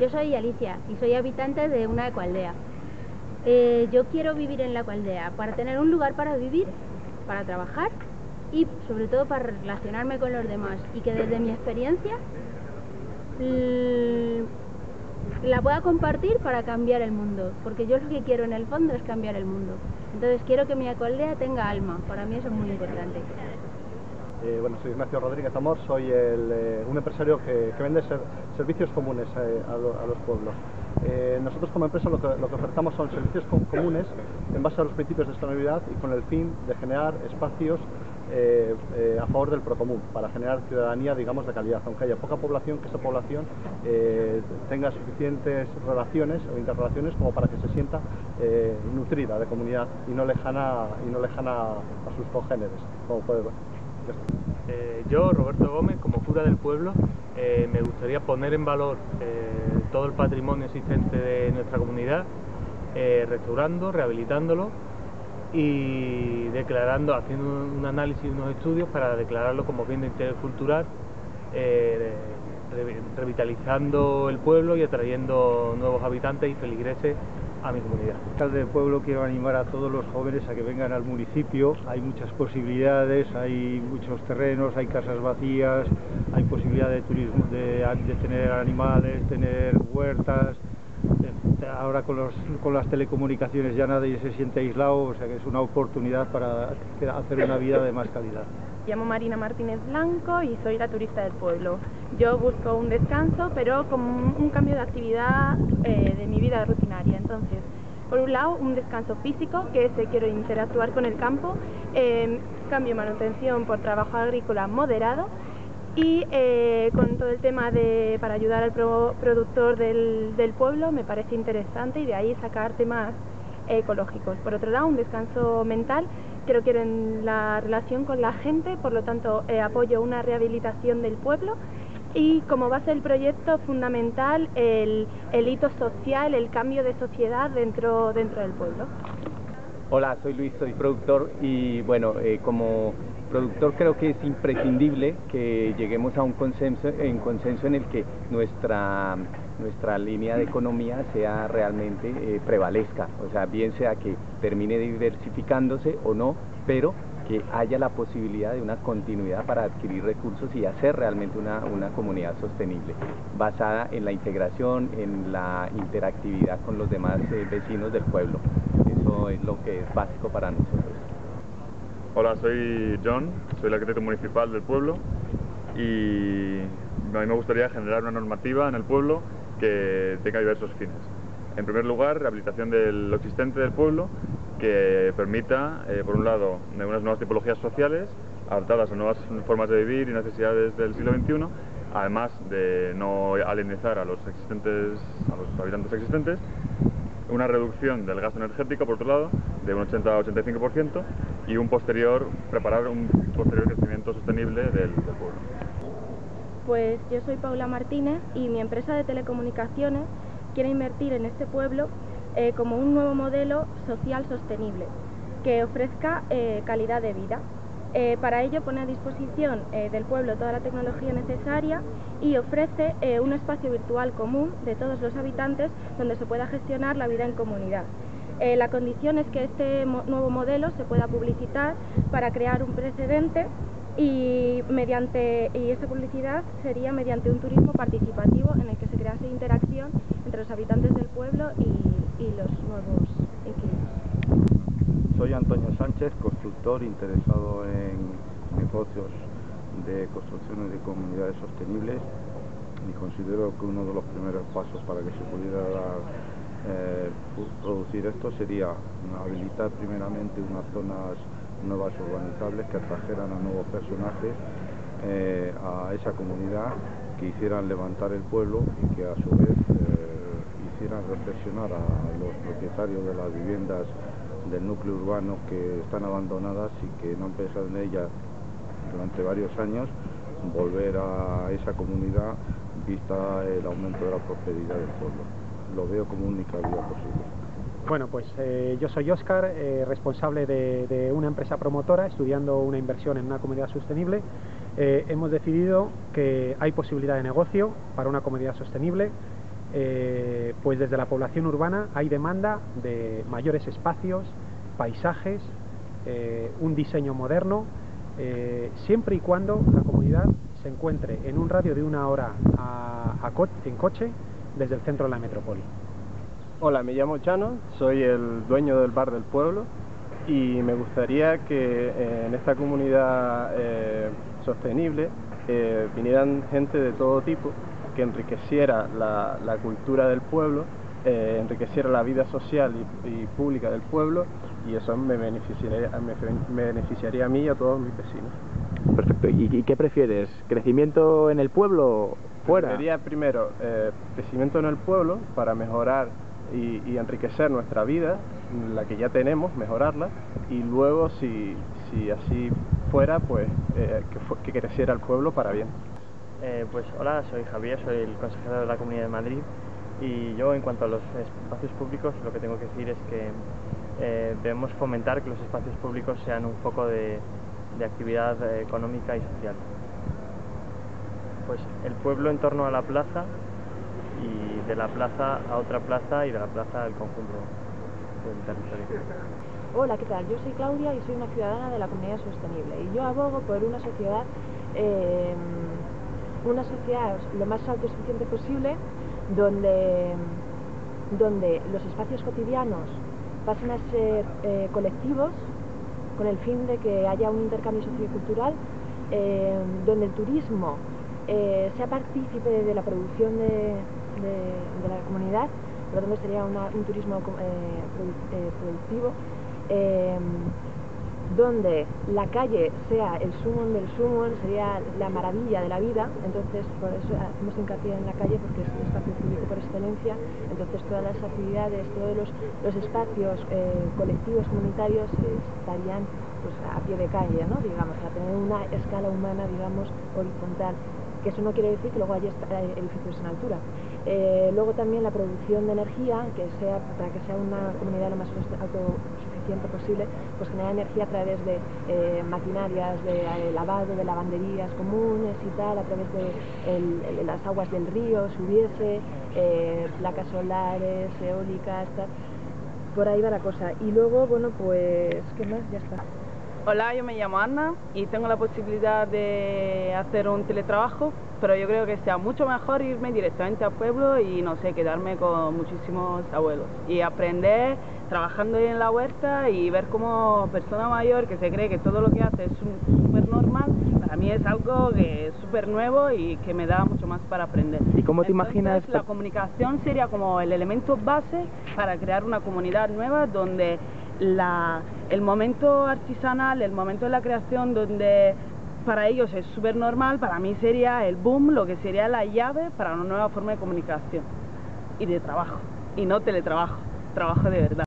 Yo soy Alicia y soy habitante de una ecoaldea. Eh, yo quiero vivir en la ecoaldea para tener un lugar para vivir, para trabajar y sobre todo para relacionarme con los demás y que desde mi experiencia la pueda compartir para cambiar el mundo, porque yo lo que quiero en el fondo es cambiar el mundo. Entonces quiero que mi ecoaldea tenga alma, para mí eso es muy importante. Eh, bueno, soy Ignacio Rodríguez Amor, soy eh, un empresario que, vende servicios comunes eh, a, los pueblos. nosotros como empresa lo que, ofertamos son servicios comunes en base a los principios de sostenibilidad y con el fin de generar espacios a favor del procomún, para generar ciudadanía, digamos, de calidad, aunque haya poca población, que esa población tenga suficientes relaciones o interrelaciones como para que se sienta nutrida de comunidad y no lejana, y no lejana a sus congéneres, como puede ver. Eh, yo, Roberto Gómez, como cura del pueblo, eh, me gustaría poner en valor eh, todo el patrimonio existente de nuestra comunidad, restaurando, rehabilitándolo y declarando, haciendo un análisis y unos estudios para declararlo como bien de interés cultural, revitalizando el pueblo y atrayendo nuevos habitantes y feligreses a mi comunidad. Alcalde del pueblo quiero animar a todos los jóvenes a que vengan al municipio. Hay muchas posibilidades, hay muchos terrenos, hay casas vacías, hay posibilidad de turismo, de, tener animales, tener huertas. Ahora con las telecomunicaciones ya nadie se siente aislado, o sea que es una oportunidad para hacer una vida de más calidad. Llamo Marina Martínez Blanco y soy la turista del pueblo. Yo busco un descanso, pero con un cambio de actividad eh, de mi vida rutinaria. Entonces, por un lado, un descanso físico, que es quiero interactuar con el campo, eh, cambio manutención por trabajo agrícola moderado y eh, con todo el tema de para ayudar al productor del, del pueblo me parece interesante y de ahí sacar temas ecológicos. Por otro lado, un descanso mental creo que en la relación con la gente, por lo tanto eh, apoyo una rehabilitación del pueblo y como base del proyecto fundamental el, hito social, el cambio de sociedad dentro, dentro del pueblo. Hola, soy Luis, soy productor y bueno, eh, como productor creo que es imprescindible que lleguemos a un consenso, en consenso en el que nuestra, nuestra línea de economía sea realmente eh, prevalezca, o sea, bien sea que termine diversificándose o no, pero que haya la posibilidad de una continuidad para adquirir recursos y hacer realmente una, comunidad sostenible, basada en la integración, en la interactividad con los demás eh, vecinos del pueblo. Eso es lo que es básico para nosotros. Hola, soy John, soy el arquitecto municipal del pueblo y a mí me gustaría generar una normativa en el pueblo que tenga diversos fines. En primer lugar, rehabilitación de lo existente del pueblo que permita, eh, por un lado, unas nuevas tipologías sociales adaptadas a nuevas formas de vivir y necesidades del siglo XXI, además de no alienizar a los, habitantes existentes, una reducción del gasto energético, por otro lado, de un 80 a 85% y un posterior, preparar un posterior crecimiento sostenible del, pueblo. Pues yo soy Paula Martínez y mi empresa de telecomunicaciones quiere invertir en este pueblo eh, como un nuevo modelo social sostenible que ofrezca eh, calidad de vida. Eh, para ello pone a disposición del pueblo toda la tecnología necesaria y ofrece un espacio virtual común de todos los habitantes donde se pueda gestionar la vida en comunidad. la condición es que este nuevo modelo se pueda publicitar para crear un precedente y mediante y esta publicidad sería mediante un turismo participativo en el que se crease interacción entre los habitantes del pueblo y, los nuevos inquilinos. Soy Antonio Sánchez, constructor interesado en negocios de construcciones de comunidades sostenibles y considero que uno de los primeros pasos para que se pudiera eh, producir esto sería habilitar primeramente unas zonas nuevas urbanizables que atrajeran a nuevos personajes eh, a esa comunidad que hicieran levantar el pueblo y que a su vez eh, hicieran reflexionar a los propietarios de las viviendas del núcleo urbano que están abandonadas y que no han pensado en ellas durante varios años, volver a esa comunidad vista el aumento de la prosperidad del pueblo. Lo veo como única vía posible. Bueno, pues eh, yo soy Óscar, eh, responsable de, una empresa promotora estudiando una inversión en una comunidad sostenible. Eh, hemos decidido que hay posibilidad de negocio para una comunidad sostenible. pues desde la población urbana hay demanda de mayores espacios, paisajes, un diseño moderno, siempre y cuando la comunidad se encuentre en un radio de una hora en coche desde el centro de la metrópoli. Hola, me llamo Chano, soy el dueño del bar del pueblo y me gustaría que en esta comunidad sostenible vinieran gente de todo tipo que enriqueciera la, cultura del pueblo, eh, enriqueciera la vida social y, pública del pueblo y eso me beneficiaría, me, beneficiaría a mí y a todos mis vecinos. Perfecto. ¿Y, qué prefieres? ¿Crecimiento en el pueblo o fuera? Preferiría primero eh, crecimiento en el pueblo para mejorar y, enriquecer nuestra vida, la que ya tenemos, mejorarla, y luego si, si así fuera, pues eh, que creciera el pueblo para bien. Eh, pues hola, soy Javier, soy el consejero de la Comunidad de Madrid y yo en cuanto a los espacios públicos lo que tengo que decir es que eh, debemos fomentar que los espacios públicos sean un foco de, actividad económica y social. Pues el pueblo en torno a la plaza y de la plaza a otra plaza y de la plaza al conjunto del territorio. Hola, ¿qué tal? Yo soy Claudia y soy una ciudadana de la Comunidad Sostenible y yo abogo por una sociedad eh, una sociedad lo más autosuficiente posible donde, donde los espacios cotidianos pasen a ser eh, colectivos con el fin de que haya un intercambio sociocultural, eh, donde el turismo eh, sea partícipe de la producción de, la comunidad, por lo tanto sería un turismo productivo donde la calle sea el sumum del sumum, sería la maravilla de la vida, entonces por eso hacemos hincapié en la calle porque es un espacio público por excelencia, entonces todas las actividades, todos los, espacios eh, colectivos, comunitarios estarían pues, a pie de calle, ¿no? digamos, a tener una escala humana, digamos, horizontal que eso no quiere decir que luego haya eh, edificios en altura. Eh, luego también la producción de energía, que sea, para que sea una comunidad lo más autosuficiente posible, pues genera energía a través de eh, maquinarias de lavado, de lavanderías comunes y tal, a través de las aguas del río, si hubiese, placas solares, eólicas, tal. Por ahí va la cosa. Y luego, bueno, pues, ¿qué más? Ya está. Hola, yo me llamo Ana y tengo la posibilidad de hacer un teletrabajo, pero yo creo que sea mucho mejor irme directamente al pueblo y no sé, quedarme con muchísimos abuelos y aprender trabajando en la huerta y ver como persona mayor que se cree que todo lo que hace es súper normal, para mí es algo que es súper nuevo y que me da mucho más para aprender. ¿Y cómo te imaginas? La comunicación sería como el elemento base para crear una comunidad nueva donde el momento artesanal, el momento de la creación donde para ellos es súper normal, para mí sería el boom, lo que sería la llave para una nueva forma de comunicación y de trabajo, y no teletrabajo, trabajo de verdad.